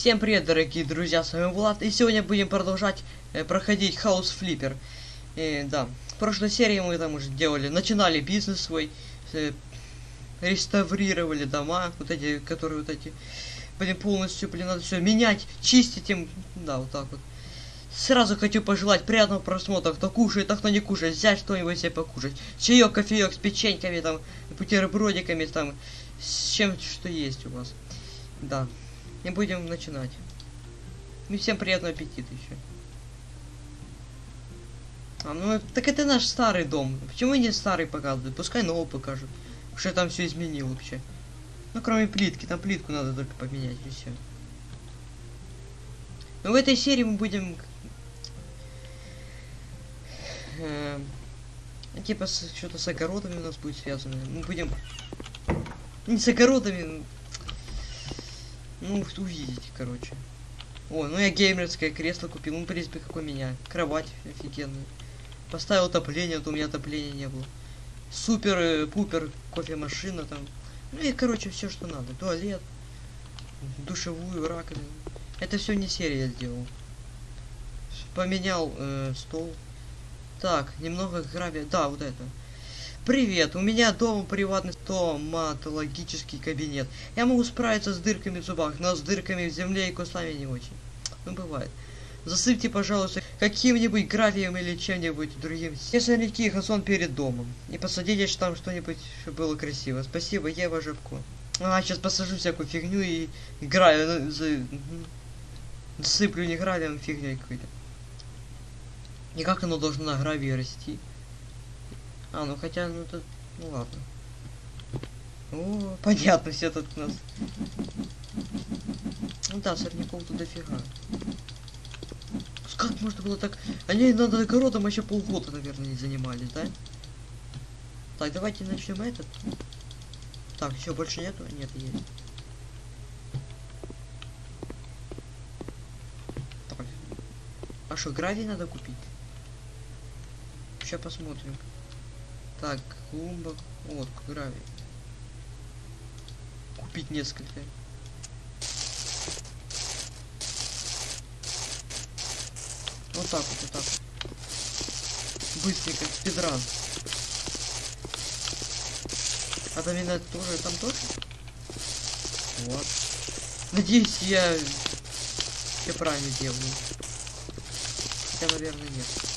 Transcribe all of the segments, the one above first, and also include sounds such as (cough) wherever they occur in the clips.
Всем привет, дорогие друзья, с вами Влад, и сегодня будем продолжать э, проходить House Flipper. Э, да, в прошлой серии мы там уже делали, начинали бизнес свой, э, реставрировали дома, вот эти, которые вот эти, блин, полностью, блин, надо все менять, чистить им, да, вот так вот. Сразу хочу пожелать приятного просмотра, кто кушает, а кто не кушает, взять что-нибудь себе покушать. Чаек, кофеек с печеньками, там, бутербродиками, там, с чем что есть у вас. Да. И будем начинать. И всем приятного аппетита еще. А, ну так это наш старый дом. Почему не старый показывают? Пускай новый покажут. Что там все изменил вообще. Ну кроме плитки, там плитку надо только поменять и все. Но в этой серии мы будем э, типа что-то с огородами у нас будет связано. Мы будем не с огородами, ну, увидите, короче. О, ну я геймерское кресло купил. Ну, в принципе, как у меня. Кровать офигенная. Поставил отопление, то у меня отопления не было. Супер-пупер э, кофемашина там. Ну и, короче, все, что надо. Туалет, душевую, раковину. Это все не серия сделал. Поменял э, стол. Так, немного гравия. Да, вот это. Привет, у меня дома приватный стоматологический кабинет. Я могу справиться с дырками в зубах, но с дырками в земле и кустами не очень. Ну, бывает. Засыпьте, пожалуйста, каким-нибудь гравием или чем-нибудь другим. Не сорняки газон перед домом. И посадите там что-нибудь, чтобы было красиво. Спасибо, Ева Жабко. А, сейчас посажу всякую фигню и гравию ну, за... Засыплю не гравием, а фигней какой-то. И как оно должно на гравии расти? А, ну хотя, ну тут, ну ладно. О, понятно, все тут у нас. Ну да, сорняков тут дофига. Как можно было так... Они над огородом еще полгода, наверное, не занимались, да? Так, давайте начнем этот. Так, все, больше нету? Нет, есть. Так. А что, гравий надо купить? Сейчас посмотрим. Так, клумба. Вот, гравий. Купить несколько. Вот так вот, вот так. Быстренько, спидран. А там именно тоже, там тоже? Вот. Надеюсь, я все правильно делаю. Хотя, наверное, нет.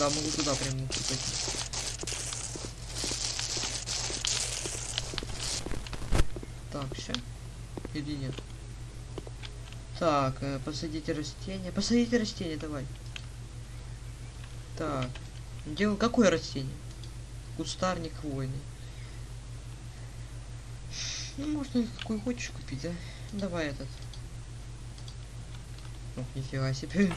Да, могу туда прям пойти. Так, все. Или нет? Так, э, посадите растение. Посадите растение, давай. Так. Где, какое растение? Кустарник хвойный. Ну, можно какой хочешь купить, да? Давай этот. Ох, нифига себе.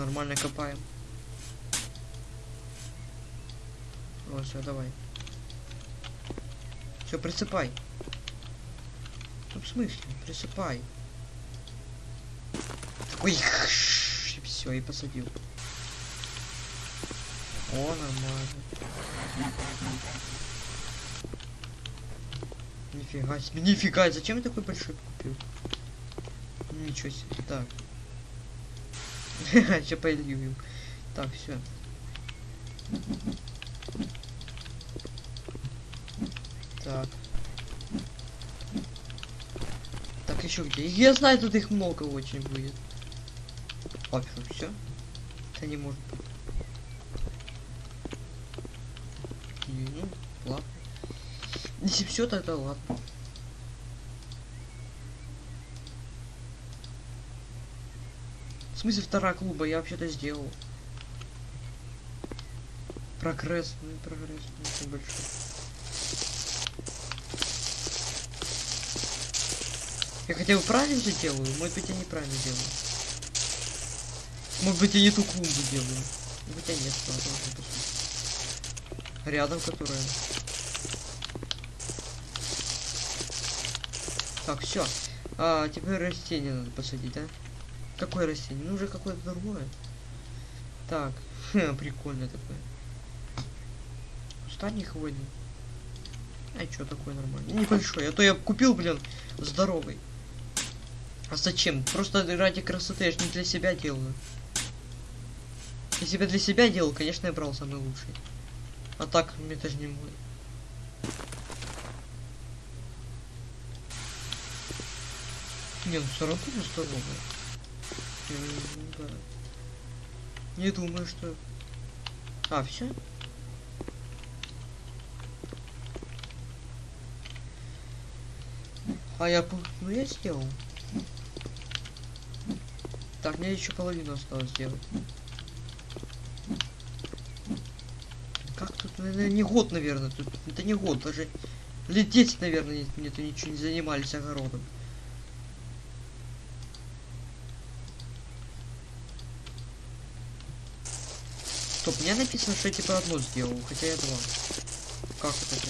Нормально копаем. Вот, все, давай. Все, присыпай. Ну, в смысле? Присыпай. Ой, (laughs) все, и посадил. О, нормально. Нифига себе, нифига, зачем я такой большой купил? Ничего себе, так. (laughs) Сейчас полью. Так, все. Так. Так, еще где? Я знаю, тут их много очень будет. А, все? Это не может быть. Ну, ладно. Если все, тогда ладно. В смысле вторая клуба? Я вообще-то сделал. Прогресс. Ну прогресс не очень большой. Я хотя бы правильно же делаю? Может быть я неправильно делаю. Может быть я не ту клумбу делаю. Хотя нет, ладно, Рядом которая. Так, все. А, теперь растение надо посадить, да? Какое растение? Ну уже какое-то другое. Так, (laughs) прикольно такое. Кустарник хвойный. А чё такое нормально? Небольшой. А то я купил, блин, здоровый. А зачем? Просто ради красоты, я ж не для себя делаю. Если бы для себя делал, конечно, я брал самый лучший. А так, мне это же не мой. Не, ну все равно не Да. Не думаю, что... А, все? А я... Ну я сделал. Так, мне еще половину осталось сделать. Как тут, наверное, не год, наверное. Тут это не год, даже лет 10, наверное, нет, ничего не занимались огородом. Стоп, мне написано, что я типа одно сделал, хотя я два. Как это?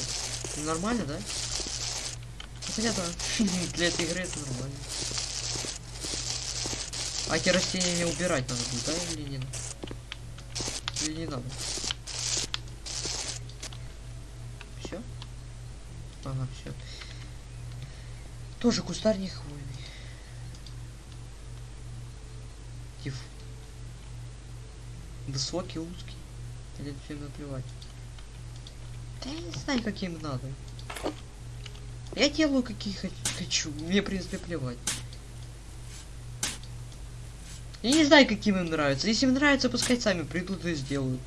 Ну, Нормально, да? Ну, Хотя да, (laughs) для этой игры это нормально. А эти растения не убирать надо будет, да, или не надо? Или не надо? Все? Ага, все. Тоже кустарник хвойный. Тиф. Высокий, узкий. Или всем наплевать. Да я не знаю, каким надо. Я делаю, какие хо- хочу. Мне, в принципе, плевать. Я не знаю, каким им нравится. Если им нравится, пускай сами придут и сделают.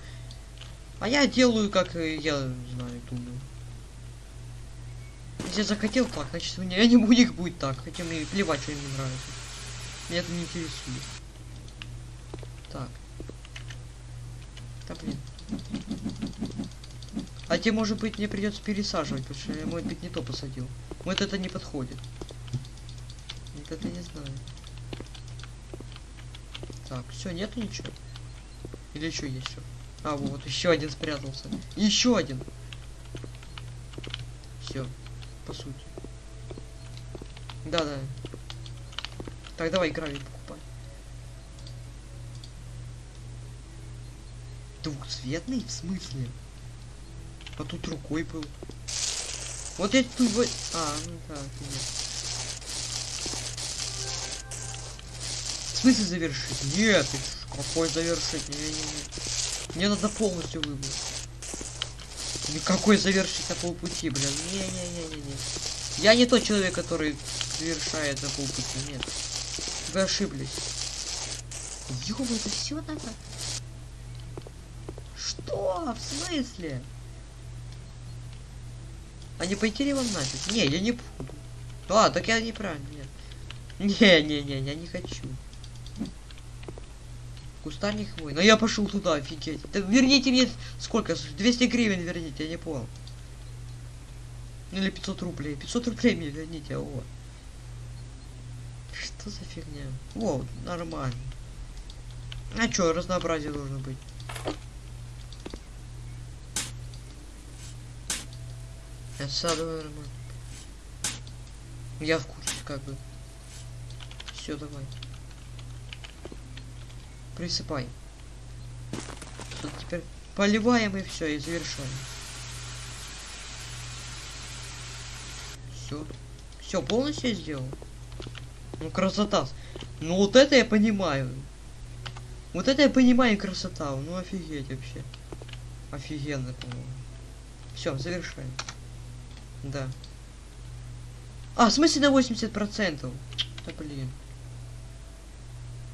А я делаю, как э, я знаю, думаю. Если я захотел так, значит у меня не у них будет так. Хотя мне плевать, что им не нравится. Меня это не интересует. Так. Да блин. А те, может быть, мне придется пересаживать, потому что я, может быть, не то посадил. Вот это не подходит. Вот это не знаю. Так, все, нету ничего. Или еще есть все? А, вот, еще один спрятался. Еще один. Все, по сути. Да, да. Так, давай гравий Двухцветный? В смысле? А тут рукой был. Вот я тут... А, ну да. В смысле завершить? Нет, какой завершить? Не, не, не. Мне надо полностью выбрать. Никакой завершить на полпути, блин. Не-не-не-не-не. Я не тот человек, который завершает на полпути, нет. Вы ошиблись. Ёб, это все надо? Что? В смысле? А не пойти ли вам нафиг? Не, я не буду. А, так я неправильно, нет. Не-не-не, я не хочу. Кустарник мой. Но я пошел туда, офигеть. Да верните мне сколько? 200 гривен верните, я не понял. Ну, Или 500 рублей. 500 рублей мне верните, о. Что за фигня? О, нормально. А чё, разнообразие должно быть. Это садовое нормально. Я в курсе, как бы. Все, давай. Присыпай. Всё, теперь поливаем и все, и завершаем. Все. Все, полностью я сделал. Ну, красота. Ну, вот это я понимаю. Вот это я понимаю красота. Ну, офигеть вообще. Офигенно, по-моему. Все, завершаем. Да. А, в смысле на 80%? Да блин.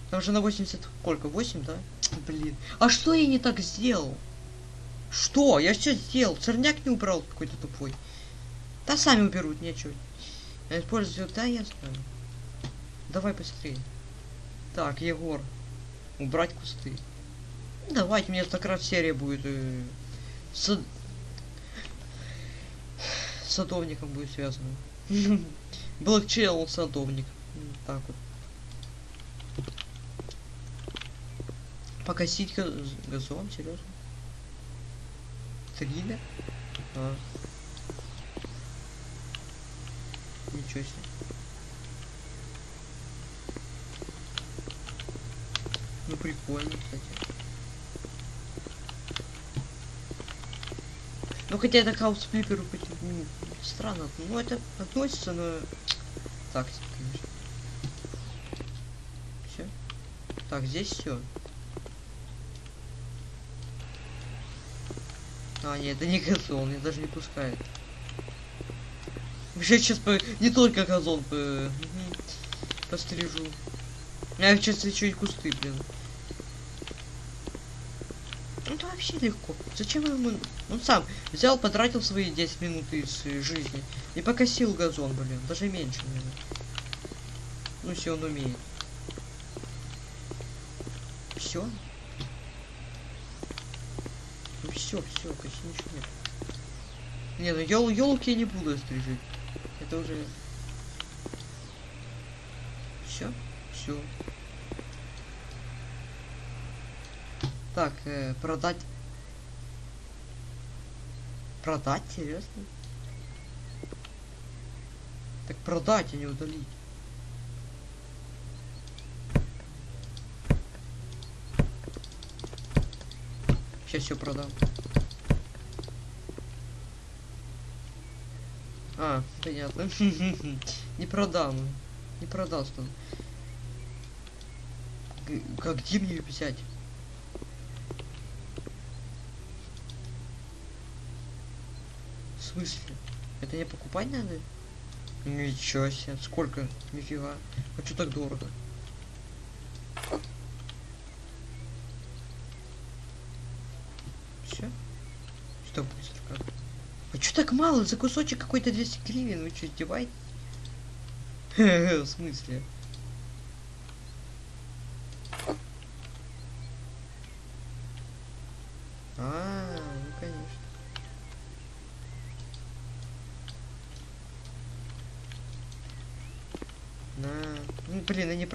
Там же на 80 сколько? 8, да? Блин. А что я не так сделал? Что? Я все сделал. Церняк не убрал какой-то тупой. Да сами уберут, нечего. Использую, да, я знаю. Давай быстрее. Так, Егор. Убрать кусты. Давайте, мне так раз серия будет. э, с... садовником будет связано. (laughs) Блокчейл садовник. М, Так вот. Покосить га- газон, серьезно? Триллер? А. Ничего себе. Ну прикольно, кстати. Ну хотя это к хаусфлиперу хоть, странно. Ну это относится, но так себе, конечно. Все. Так, здесь все. А, нет, это не газон, меня даже не пускает. Вообще сейчас по... не только газон по... мгм, пострижу. Я сейчас еще и кусты, блин. Ну это вообще легко. Зачем ему... Он сам взял, потратил свои 10 минут из жизни и покосил газон, блин. Даже меньше, наверное. Ну, если он умеет. Все? Ну все, все, почти ничего нет. Не, ну ел елки я не буду стрижить. Это уже. Все, все. Так, э, продать. Продать, серьезно? Так продать, а не удалить. Сейчас все продам. А, понятно. (laughs) Не продам. Не продал что. Как где мне взять? Смысле? Это не покупать надо? Ничего себе, сколько? Нифига. А что так дорого? Все? Что быстро как? А что так мало? За кусочек какой-то 200 гривен? Вы что, издеваетесь? (laughs) В смысле?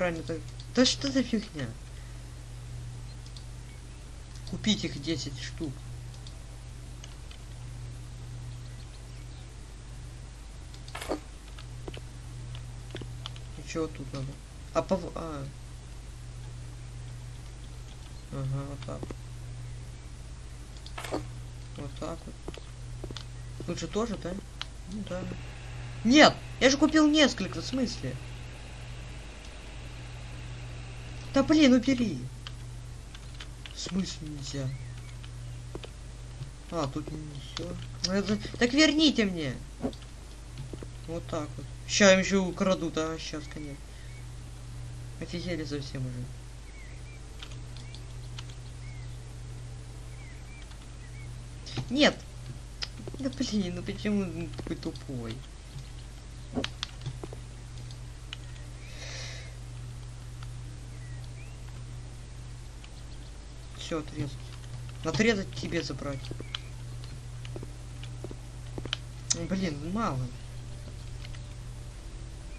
Неправильно так. Да что за фигня? Купить их 10 штук. И чё тут надо? А по... А. Ага, вот так. Вот так вот. Тут же тоже, да? Ну да. Нет! Я же купил несколько, в смысле? Да блин, убери. В смысле нельзя? А, тут не все. Так верните мне. Вот так вот. Сейчас им еще украду, да, сейчас, конечно. Офигели совсем уже. Нет. Да блин, ну почему он такой тупой? Все, отрезать. Отрезать тебе забрать. Ну, Блин, мало.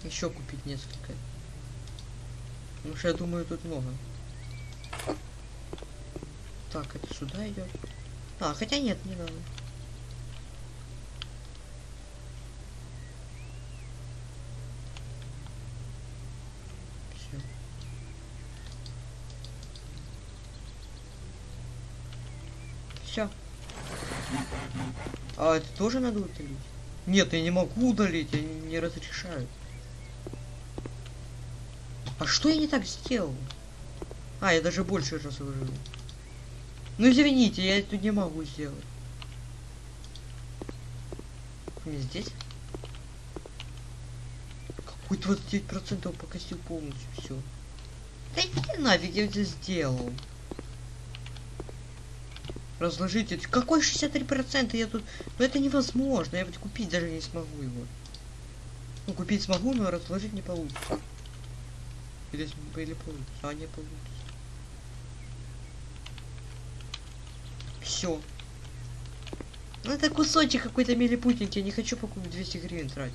Еще купить несколько. Потому что я думаю, тут много. Так, это сюда идет. А, хотя нет, не надо. Все. Все. А это тоже надо удалить? Нет, я не могу удалить, я не, не разрешаю. А что я не так сделал? А, я даже больше разложил. Ну извините, я это не могу сделать. Не здесь? Какой 29% покосил полностью все. Да иди нафиг, я это сделал. Разложить это. Какой 63% я тут... Ну это невозможно, я ведь купить даже не смогу его. Ну купить смогу, но разложить не получится. Или, или получится, а не получится. Все. Ну это кусочек какой-то милипутенький, я не хочу покупать 200 гривен тратить.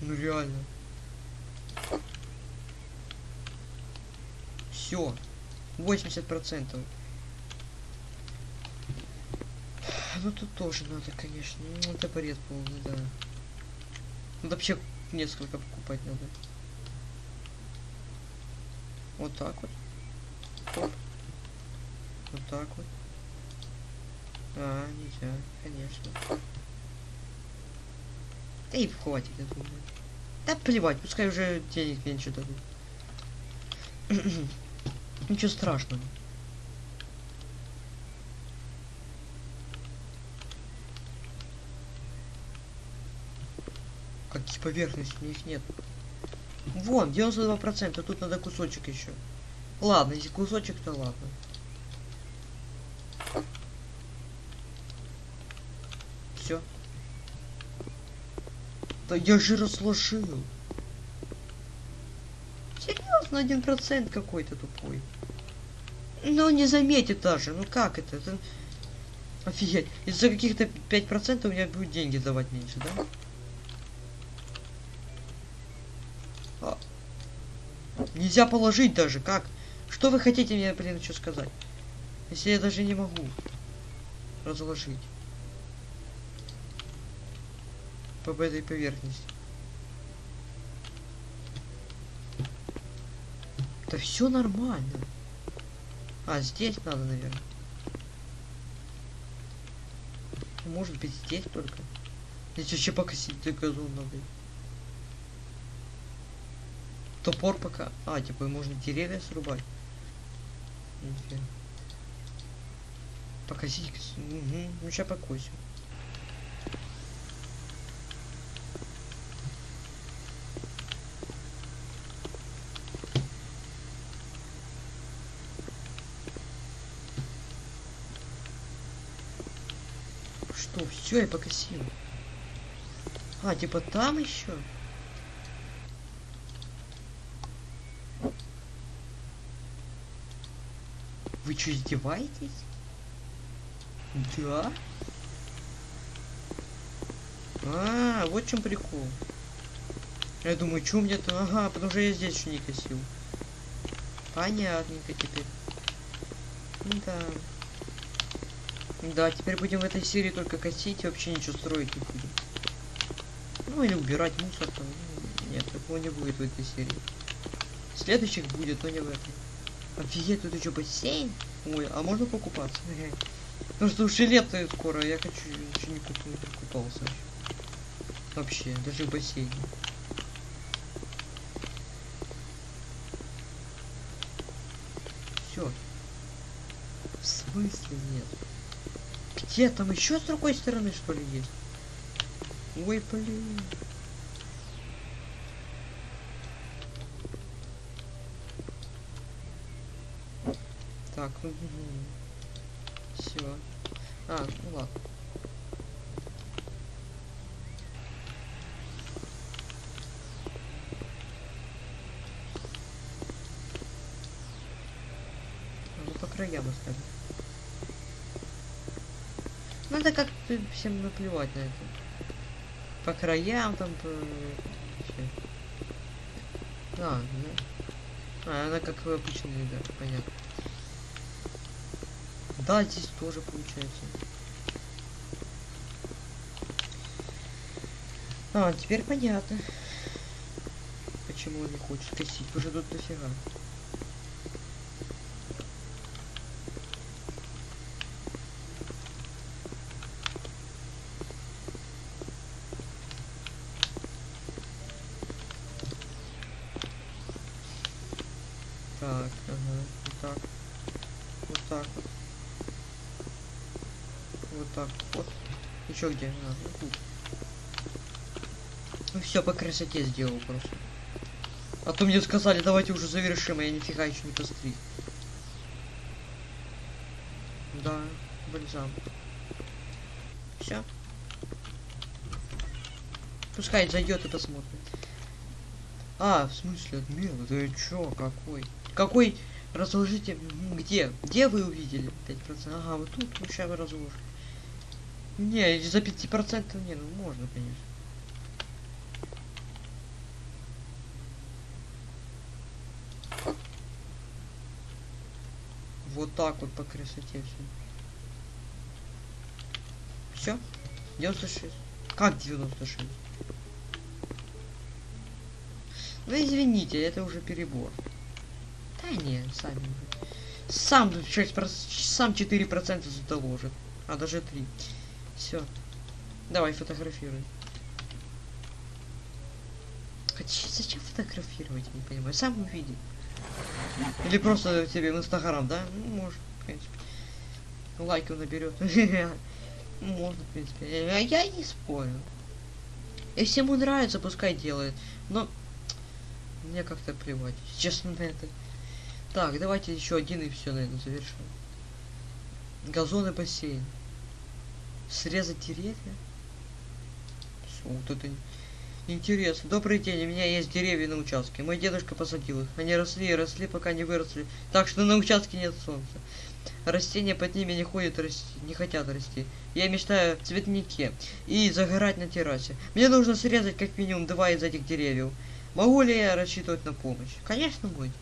Ну реально. Все. 80%. Ну тут тоже надо, конечно. Ну бред полный, да. Тут вообще несколько покупать надо. Вот так вот. Оп. Вот так вот. А, нельзя, конечно. Да и хватит, я думаю. Да плевать, пускай уже денег меньше дадут. (clears throat) Ничего страшного. Какие поверхности, у них нет. Вон, 92%, тут надо кусочек еще. Ладно, если кусочек, то ладно. Все. Да я же разложил. Серьезно, один процент какой-то тупой. Ну, не заметит даже. Ну как это? это... Офигеть. Из-за каких-то 5% у меня будут деньги давать меньше, да? А. Нельзя положить даже. Как? Что вы хотите мне, блин, что сказать? Если я даже не могу разложить. По этой поверхности. Да все нормально. А, здесь надо, наверное. Может быть здесь только. Здесь вообще покосить до газон надо. Топор пока. А, типа можно деревья срубать. Нифига. Покосить. Угу. Ну сейчас покосим. Что, все, я покосил. А, типа там еще? Вы что, издеваетесь? Да? А, вот в чем прикол. Я думаю, что мне то Ага, потому что я здесь еще не косил. Понятненько теперь. Да. Да, теперь будем в этой серии только косить и вообще ничего строить не будем. Ну или убирать мусор там. Нет, такого не будет в этой серии. Следующих будет, но не в этой. Офигеть, тут еще бассейн. Ой, а можно покупаться? Потому что уже лето скоро, я хочу еще не не купался. Вообще, даже в бассейне. Все. В смысле нет? Где там еще с другой стороны что ли есть? Ой, блин. Так, все. А, ну ладно. Ну, по краям оставим. Надо как-то всем наплевать на это. По краям там по... вообще. Да. А, она как обычная, да, понятно. Да, здесь тоже получается. А, теперь понятно. Почему он не хочет косить? Уже тут дофига. Так, ага, вот так. Вот так вот. Вот так вот. Еще где? Тут. Ну все по красоте сделал просто. А то мне сказали, давайте уже завершим, а я нифига еще не постриг. Да, бальзам. Все. Пускай зайдет и посмотрит. А, в смысле, отмена? Ты чё, какой? Какой? Разложите. Где? Где вы увидели? 5%? Ага, вот тут. Ну, сейчас вы разложите. Не, за 5% не, ну можно, конечно. Вот так вот по красоте все. Все? 96. Как 96? Ну извините, это уже перебор. Да не, сами уже. Сам 6%, сам 4% заложит. А, даже три. Все. Давай, фотографируй. Хотя зачем фотографировать, не понимаю. Сам увидит. Или просто тебе в Инстаграм, да? Ну, может, в принципе. Лайков наберет. (laughs) Можно, в принципе. А я не спорю. Если ему нравится, пускай делает. Но мне как-то плевать, честно на это. Так, давайте еще один и все, наверное, завершим. Газон и бассейн. Срезать деревья? Всё, Вот это интересно. Добрый день, у меня есть деревья на участке. Мой дедушка посадил их. Они росли и росли, пока не выросли. Так что на участке нет солнца. Растения под ними не ходят расти, не хотят расти. Я мечтаю о цветнике и загорать на террасе. Мне нужно срезать как минимум два из этих деревьев. Могу ли я рассчитывать на помощь? Конечно, будет.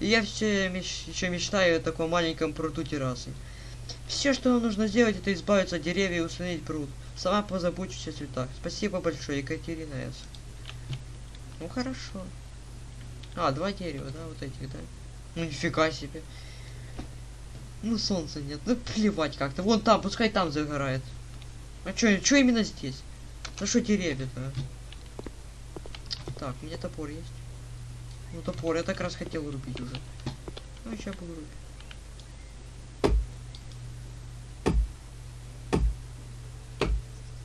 И я все меч... еще мечтаю о таком маленьком пруду террасы. Все, что нам нужно сделать, это избавиться от деревьев и установить пруд. Сама позабочусь о цветах. Спасибо большое, Екатерина С. Ну хорошо. А, два дерева, да, вот этих, да? Ну нифига себе. Ну солнца нет, ну плевать как-то. Вон там, пускай там загорает. А чё, чё именно здесь? Ну что деревья-то? Так, у меня топор есть. Ну топор, я так раз хотел рубить уже. Ну сейчас буду рубить.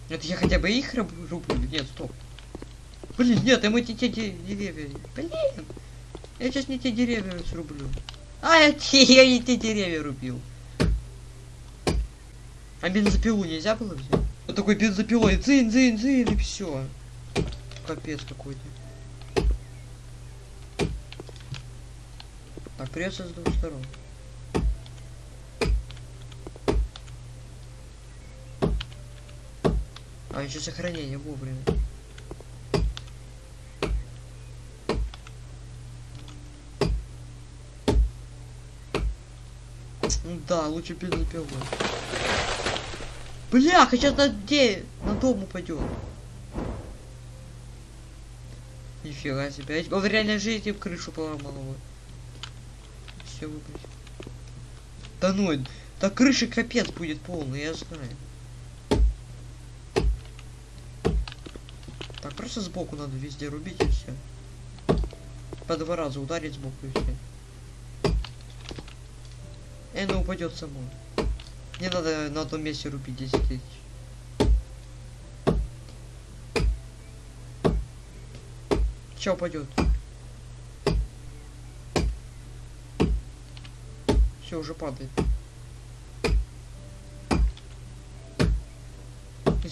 Это я хотя бы их руб- рублю? Нет, стоп. Блин, нет, я мы те, те де- деревья. Блин. Я сейчас не те деревья срублю. А, я, (laughs) я и те деревья рубил. А бензопилу нельзя было взять? Вот такой бензопилой, дзынь, дзынь, дзынь, и все. Капец какой-то. Так, придется с двух сторон. А, еще сохранение вовремя. Ну Да, лучше бензопилой. Бля, сейчас на где? На дом упадет. Нифига себе. Я в реальной жизни в крышу поломал его. Все выбрать. Да ну, да крыши капец будет полный, я знаю. Так, просто сбоку надо везде рубить и все. По два раза ударить сбоку и все. И оно упадет само. Не надо на одном месте рубить 10 тысяч. Че упадет? Все, уже падает.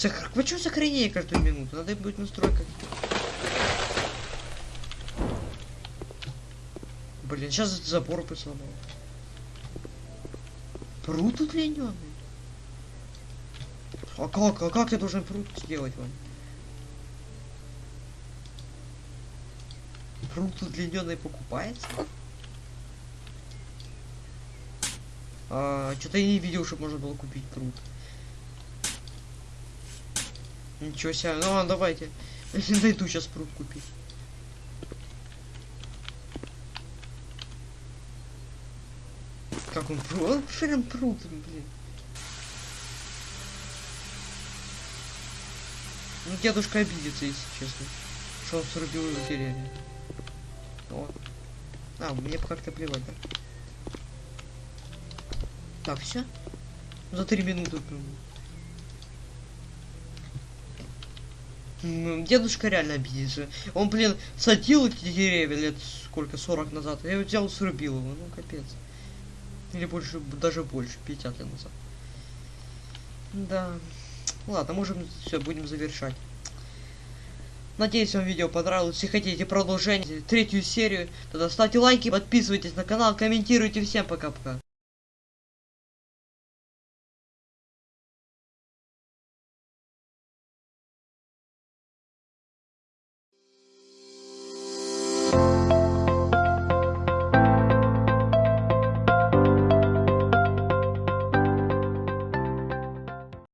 И сох- Почему сохранение каждую минуту? Надо будет настройка. Блин, сейчас забор бы сломал. Пруд удлиненный. А как? А как я должен пруд сделать вам? Пруд удлиненный покупается? А, что-то я не видел, чтобы можно было купить пруд. Ничего себе. Ну ладно, давайте. (laughs) Найду сейчас пруд купить. Как он пруд? Он прям пруд, блин. Ну, дедушка обидится, если честно. Что он срубил его деревья. О. А, мне как-то плевать, да? Так, все? За три минуты. прям. Дедушка реально обидится. Он, блин, садил эти деревья лет сколько, 40 назад. Я его взял, срубил его. Ну, капец. Или больше, даже больше, 50 лет назад. Да. Ладно, можем все, будем завершать. Надеюсь, вам видео понравилось. Если хотите продолжение, третью серию, тогда ставьте лайки, подписывайтесь на канал, комментируйте. Всем пока-пока.